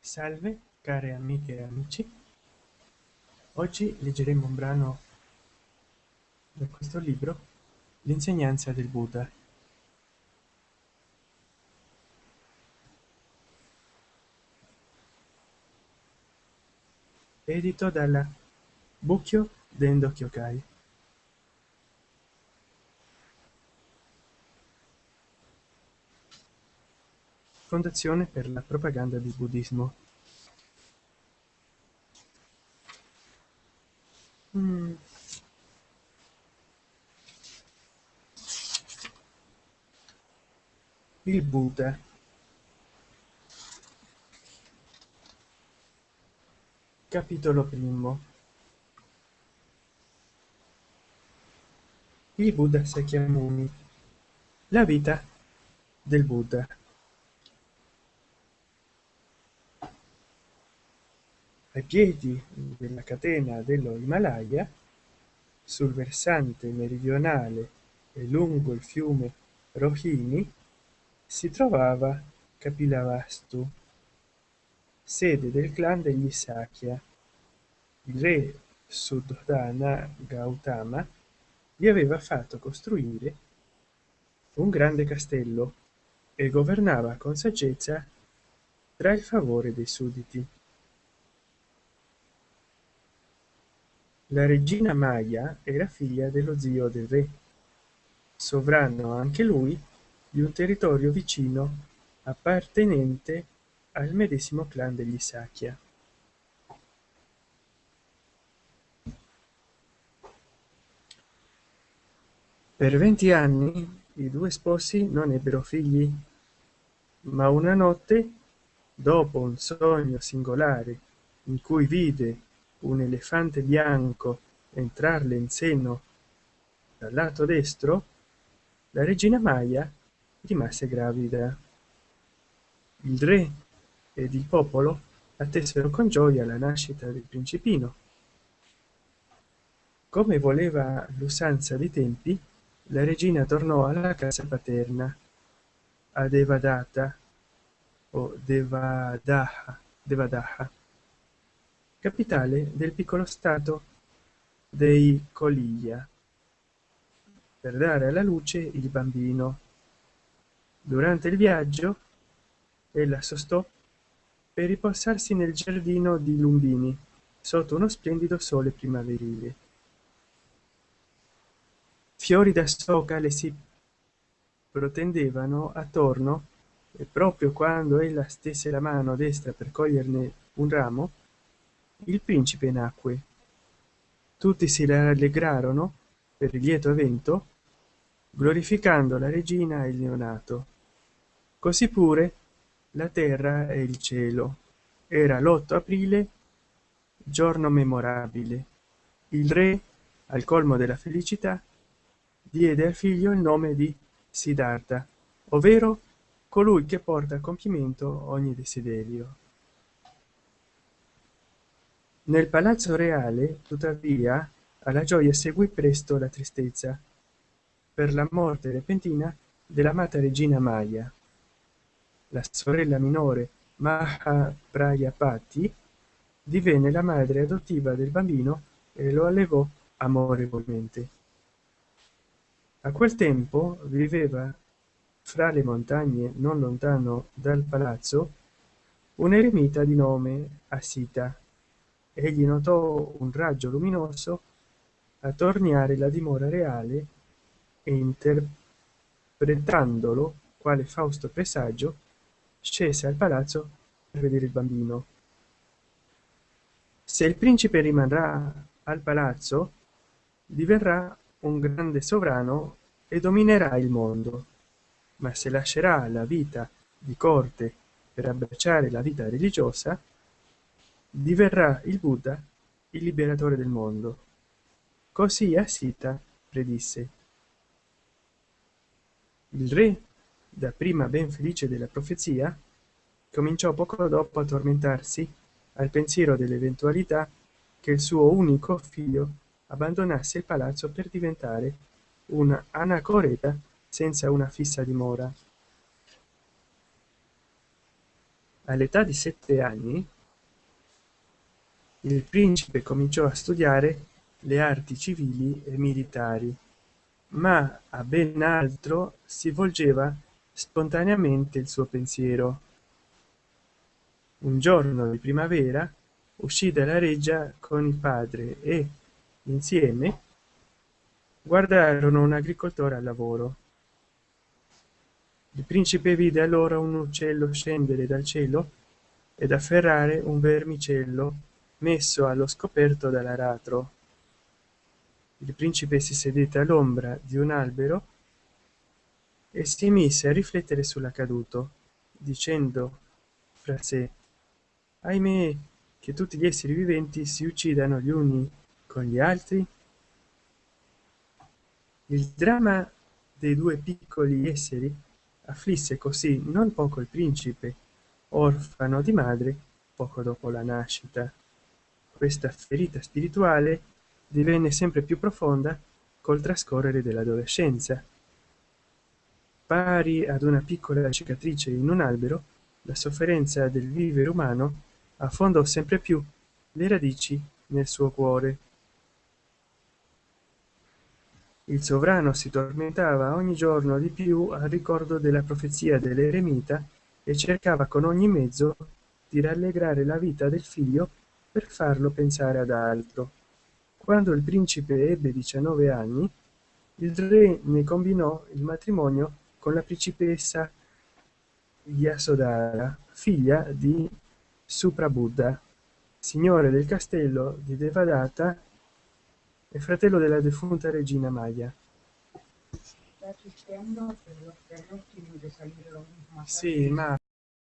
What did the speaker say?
salve care amiche e amici. Oggi leggeremo un brano da questo libro l'insegnanza del buddha. Edito dalla bucchio dendo kyokai fondazione per la propaganda del buddismo. Mm. il buddha. Capitolo primo. Il buddha sakyamuni la vita del buddha ai piedi della catena dello himalaya sul versante meridionale e lungo il fiume rohini si trovava kapilavastu sede del clan degli sakya. Il re suddhana gautama gli aveva fatto costruire un grande castello e governava con saggezza tra il favore dei sudditi la regina Maya era figlia dello zio del re, sovrano anche lui di un territorio vicino appartenente al medesimo clan degli Sakya. Per venti anni i due sposi non ebbero figli, ma una notte, dopo un sogno singolare in cui vide un elefante bianco entrarle in seno dal lato destro la regina Maya rimase gravida. Il re ed il popolo attesero con gioia la nascita del principino. Come voleva l'usanza dei tempi la regina tornò alla casa paterna a devadata o devadaha devadaha capitale del piccolo stato dei coliglia. Per dare alla luce il bambino. Durante il viaggio ella sostò per riposarsi nel giardino di lumbini sotto uno splendido sole primaverile. Fiori da soca le si protendevano attorno e proprio quando ella stese la mano destra per coglierne un ramo il principe nacque. Tutti si rallegrarono per il lieto evento glorificando la regina e il neonato. Così pure la terra e il cielo. Era l'8 aprile giorno memorabile. Il re al colmo della felicità diede al figlio il nome di siddhartha ovvero colui che porta a compimento ogni desiderio nel palazzo reale tuttavia alla gioia seguì presto la tristezza. Per la morte repentina dell'amata regina maya la sorella minore maha prayapati divenne la madre adottiva del bambino e lo allevò amorevolmente. A quel tempo viveva fra le montagne non lontano dal palazzo un eremita di nome asita egli notò un raggio luminoso attorniare la dimora reale e interpretandolo quale fausto presagio scese al palazzo per vedere il bambino. Se il principe rimarrà al palazzo diverrà un grande sovrano e dominerà il mondo. Ma se lascerà la vita di corte per abbracciare la vita religiosa diverrà il buddha il liberatore del mondo. Così asita predisse. Il re dapprima ben felice della profezia cominciò poco dopo a tormentarsi al pensiero dell'eventualità che il suo unico figlio abbandonasse il palazzo per diventare un anacoreta senza una fissa dimora. All'età di sette anni il principe cominciò a studiare le arti civili e militari ma a ben altro si volgeva spontaneamente il suo pensiero. Un giorno di primavera uscì dalla reggia con il padre e insieme guardarono un agricoltore al lavoro. Il principe vide allora un uccello scendere dal cielo ed afferrare un vermicello messo allo scoperto dall'aratro. Il principe si sedette all'ombra di un albero e si mise a riflettere sull'accaduto dicendo fra sé ahimè che tutti gli esseri viventi si uccidano gli uni con gli altri? Il dramma dei due piccoli esseri afflisse così non poco il principe orfano di madre poco dopo la nascita questa ferita spirituale divenne sempre più profonda col trascorrere dell'adolescenza. Pari ad una piccola cicatrice in un albero la sofferenza del vivere umano affondò sempre più le radici nel suo cuore. Il sovrano si tormentava ogni giorno di più al ricordo della profezia dell'eremita e cercava con ogni mezzo di rallegrare la vita del figlio per farlo pensare ad altro. Quando il principe ebbe 19 anni il re ne combinò il matrimonio con la principessa yasodhara figlia di suprabuddha signore del castello di devadatta e fratello della defunta regina maya. Sì ma